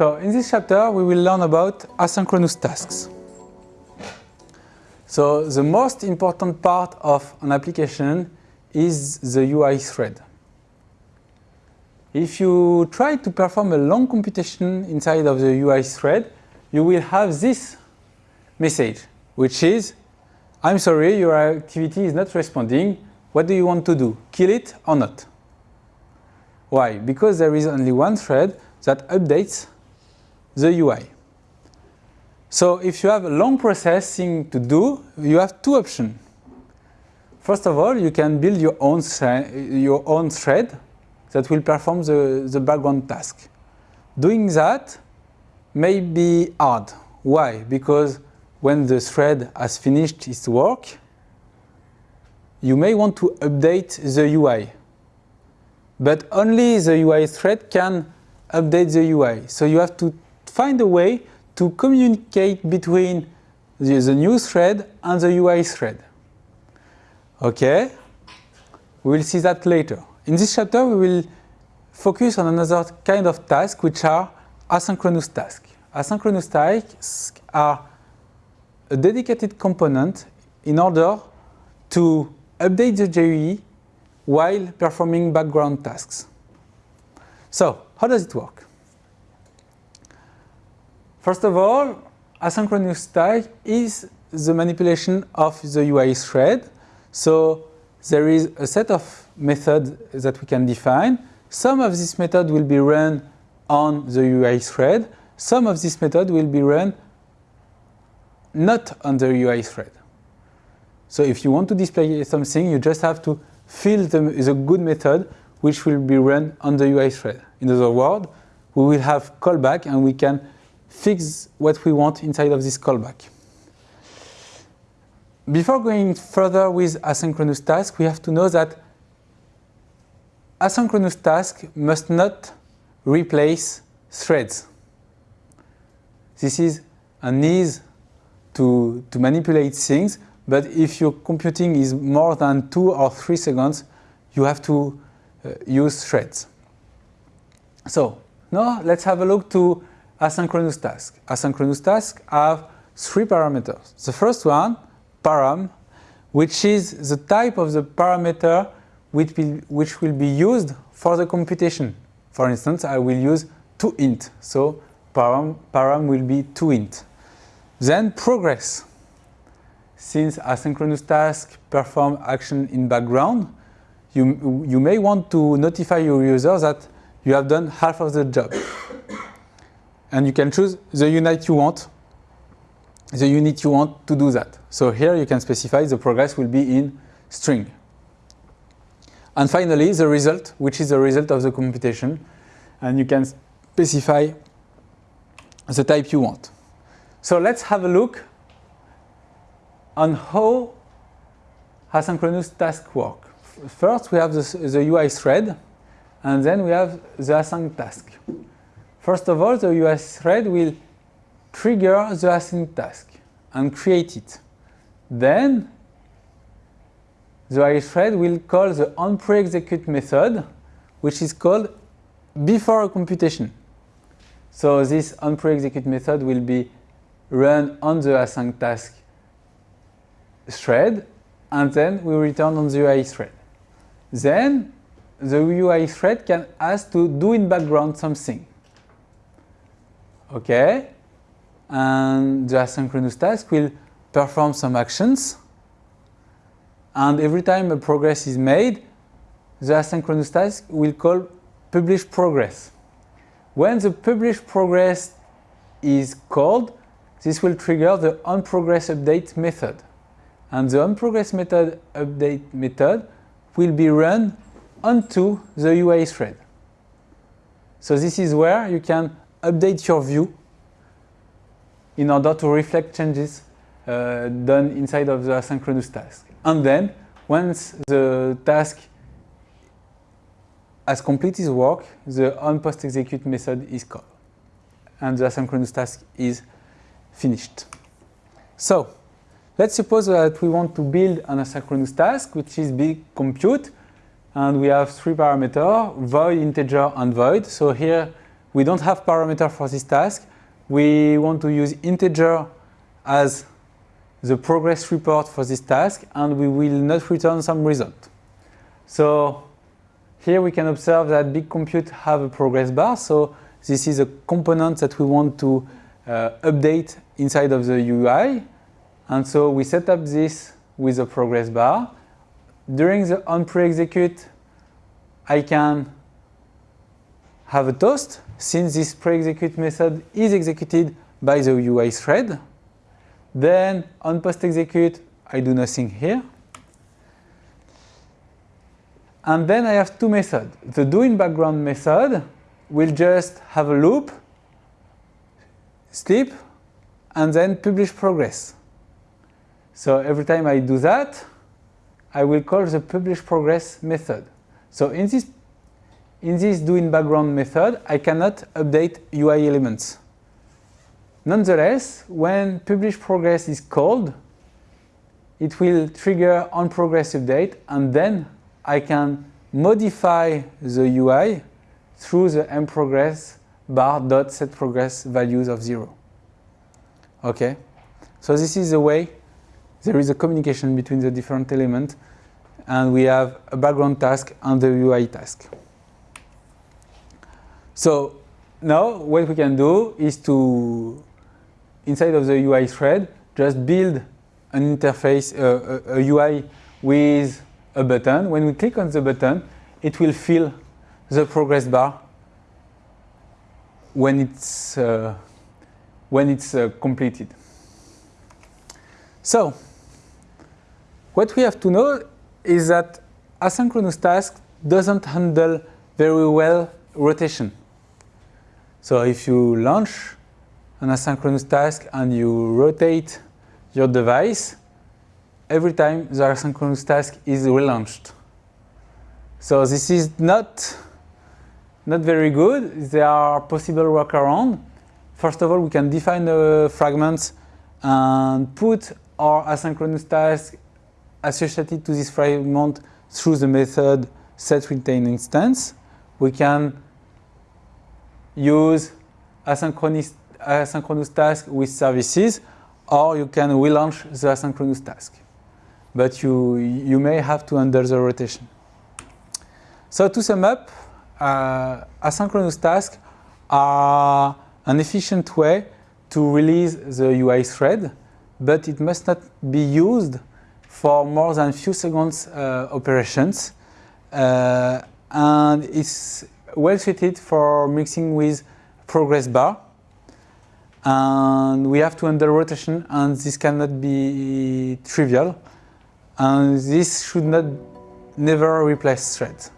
So in this chapter we will learn about asynchronous tasks. So the most important part of an application is the UI thread. If you try to perform a long computation inside of the UI thread, you will have this message, which is, I'm sorry, your activity is not responding. What do you want to do? Kill it or not? Why? Because there is only one thread that updates the UI. So if you have a long processing to do, you have two options. First of all, you can build your own, your own thread that will perform the, the background task. Doing that may be hard. Why? Because when the thread has finished its work, you may want to update the UI. But only the UI thread can update the UI. So you have to find a way to communicate between the, the new thread and the UI thread. Okay? We will see that later. In this chapter, we will focus on another kind of task, which are asynchronous tasks. Asynchronous tasks are a dedicated component in order to update the GUI while performing background tasks. So, how does it work? First of all, asynchronous task is the manipulation of the UI thread. So there is a set of methods that we can define. Some of this method will be run on the UI thread. Some of this method will be run not on the UI thread. So if you want to display something, you just have to fill the, the good method which will be run on the UI thread. In other words, we will have callback and we can fix what we want inside of this callback. Before going further with asynchronous task, we have to know that asynchronous task must not replace threads. This is an ease to, to manipulate things, but if your computing is more than two or three seconds, you have to uh, use threads. So now let's have a look to asynchronous tasks. Asynchronous tasks have three parameters. The first one param, which is the type of the parameter which will, which will be used for the computation. For instance, I will use 2int, so param, param will be 2int. Then progress. Since asynchronous tasks perform action in background, you, you may want to notify your user that you have done half of the job. And you can choose the unit you want the unit you want to do that. So here you can specify the progress will be in string. And finally, the result, which is the result of the computation. And you can specify the type you want. So let's have a look on how asynchronous tasks work. First, we have the, the UI thread, and then we have the async task. First of all, the UI thread will trigger the async task and create it. Then the UI thread will call the onPreExecute method, which is called before a computation. So this onPreExecute method will be run on the async task thread, and then we return on the UI thread. Then the UI thread can ask to do in background something. Okay, and the asynchronous task will perform some actions and every time a progress is made the asynchronous task will call publish progress. When the publish progress is called this will trigger the onProgressUpdate method and the onProgressMethod update method will be run onto the UI thread. So this is where you can update your view in order to reflect changes uh, done inside of the asynchronous task. And then, once the task has completed its work, the onPostExecute method is called. And the asynchronous task is finished. So, let's suppose that we want to build an asynchronous task, which is big compute. And we have three parameters, void, integer, and void. So here we don't have parameter for this task. We want to use integer as the progress report for this task and we will not return some result. So here we can observe that big compute have a progress bar. So this is a component that we want to uh, update inside of the UI. And so we set up this with a progress bar. During the on pre-execute, I can have a toast since this pre-execute method is executed by the UI thread. Then on post-execute, I do nothing here. And then I have two methods. The do in background method will just have a loop, sleep, and then publish progress. So every time I do that, I will call the publish progress method. So in this, in this do in background method, I cannot update UI elements. Nonetheless, when publish progress is called, it will trigger on progress update and then I can modify the UI through the mProgress bar dot set progress values of zero. Okay, so this is the way there is a communication between the different elements and we have a background task and the UI task. So now what we can do is to, inside of the UI thread, just build an interface, uh, a, a UI with a button. When we click on the button, it will fill the progress bar when it's, uh, when it's uh, completed. So, what we have to know is that asynchronous task doesn't handle very well rotation. So if you launch an asynchronous task and you rotate your device, every time the asynchronous task is relaunched. So this is not, not very good. There are possible workarounds. First of all, we can define the fragments and put our asynchronous task associated to this fragment through the method setRetainInstance. We can use asynchronous, asynchronous task with services or you can relaunch the asynchronous task. But you, you may have to undo the rotation. So to sum up, uh, asynchronous tasks are an efficient way to release the UI thread, but it must not be used for more than few seconds uh, operations. Uh, and it's well suited for mixing with progress bar. And we have to handle rotation and this cannot be trivial. And this should not never replace threads.